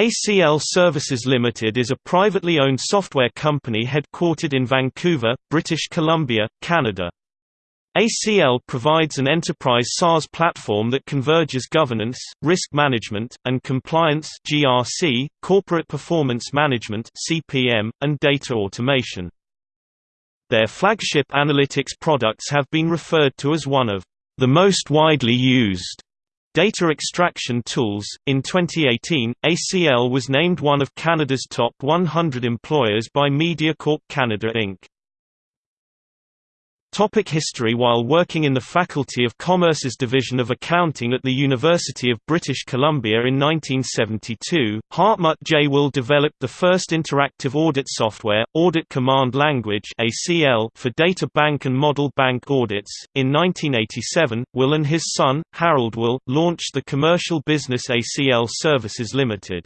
ACL Services Limited is a privately owned software company headquartered in Vancouver, British Columbia, Canada. ACL provides an enterprise SaaS platform that converges governance, risk management, and compliance (GRC), corporate performance management (CPM), and data automation. Their flagship analytics products have been referred to as one of the most widely used data extraction tools. In 2018, ACL was named one of Canada's top 100 employers by MediaCorp Canada Inc. Topic history While working in the Faculty of Commerce's Division of Accounting at the University of British Columbia in 1972, Hartmut J. Will developed the first interactive audit software, Audit Command Language for data bank and model bank audits. In 1987, Will and his son, Harold Will, launched the commercial business ACL Services Limited.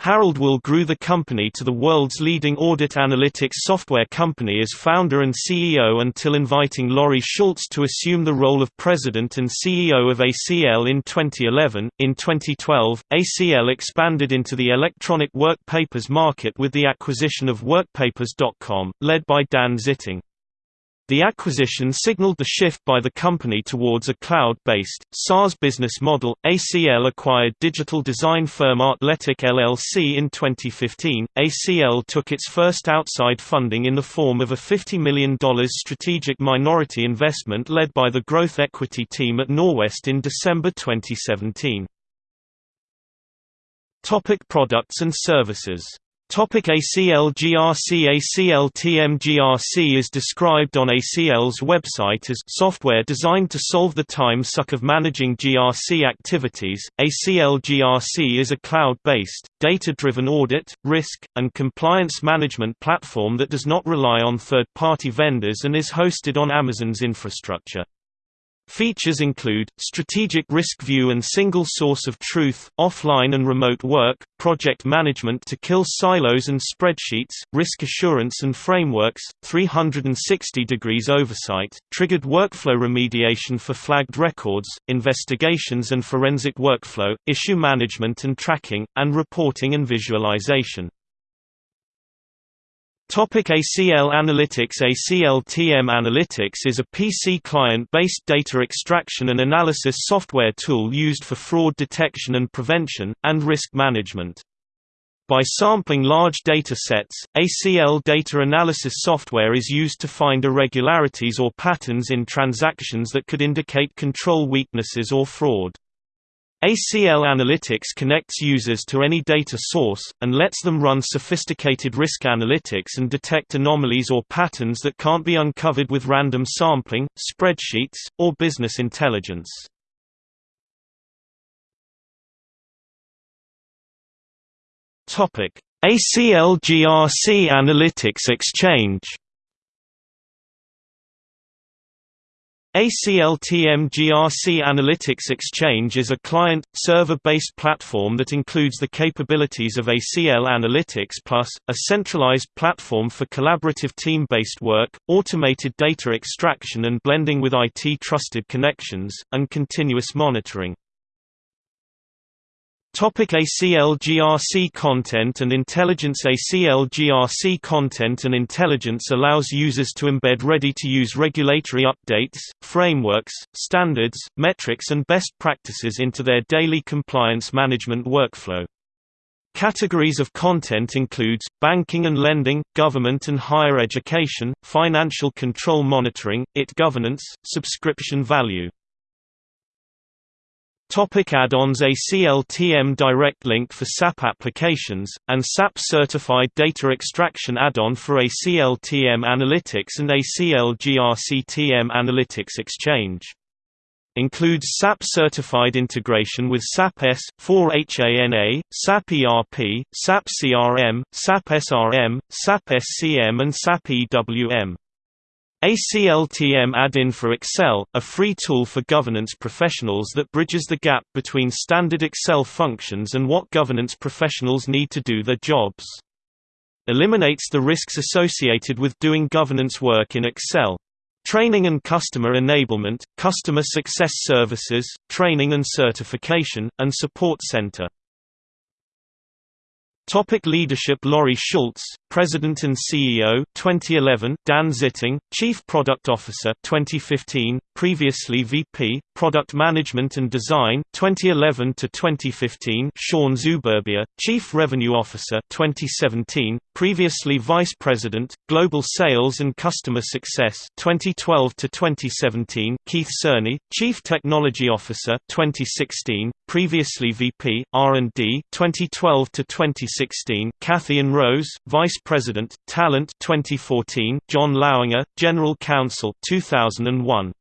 Harold Will grew the company to the world's leading audit analytics software company as founder and CEO until inviting Laurie Schultz to assume the role of president and CEO of ACL in 2011. In 2012, ACL expanded into the electronic work papers market with the acquisition of WorkPapers.com, led by Dan Zitting. The acquisition signaled the shift by the company towards a cloud-based, SaaS business model. ACL acquired digital design firm Artletic LLC in 2015. ACL took its first outside funding in the form of a $50 million strategic minority investment led by the growth equity team at Norwest in December 2017. Topic products and services Topic ACL GRC ACL TM GRC is described on ACL's website as software designed to solve the time suck of managing GRC activities. ACL GRC is a cloud-based, data-driven audit, risk, and compliance management platform that does not rely on third-party vendors and is hosted on Amazon's infrastructure. Features include, strategic risk view and single source of truth, offline and remote work, project management to kill silos and spreadsheets, risk assurance and frameworks, 360 degrees oversight, triggered workflow remediation for flagged records, investigations and forensic workflow, issue management and tracking, and reporting and visualization. Topic ACL Analytics ACL TM Analytics is a PC client-based data extraction and analysis software tool used for fraud detection and prevention, and risk management. By sampling large data sets, ACL data analysis software is used to find irregularities or patterns in transactions that could indicate control weaknesses or fraud. ACL Analytics connects users to any data source, and lets them run sophisticated risk analytics and detect anomalies or patterns that can't be uncovered with random sampling, spreadsheets, or business intelligence. ACL GRC Analytics Exchange ACLTM GRC Analytics Exchange is a client-server-based platform that includes the capabilities of ACL Analytics Plus, a centralized platform for collaborative team-based work, automated data extraction and blending with IT-trusted connections, and continuous monitoring. Topic ACL GRC content and intelligence ACLGRC content and intelligence allows users to embed ready-to-use regulatory updates, frameworks, standards, metrics and best practices into their daily compliance management workflow. Categories of content includes, banking and lending, government and higher education, financial control monitoring, IT governance, subscription value Topic add-ons ACLTM Direct Link for SAP applications, and SAP Certified Data Extraction add-on for ACLTM Analytics and ACL GRC TM Analytics Exchange. Includes SAP Certified integration with SAP S, 4HANA, SAP ERP, SAP CRM, SAP SRM, SAP SCM and SAP EWM. ACLTM add-in for Excel, a free tool for governance professionals that bridges the gap between standard Excel functions and what governance professionals need to do their jobs. Eliminates the risks associated with doing governance work in Excel. Training and customer enablement, customer success services, training and certification, and support center. Topic leadership Laurie Schultz, President and CEO 2011 Dan Zitting, Chief Product Officer 2015 previously VP Product Management and Design 2011 to 2015 Sean Zuberbia Chief Revenue Officer 2017 previously Vice President Global Sales and Customer Success 2012 to 2017 Keith Cerny Chief Technology Officer 2016 previously VP R&D 2012 to 2016 Kathy and Rose Vice President Talent 2014 John Lauinger General Counsel 2001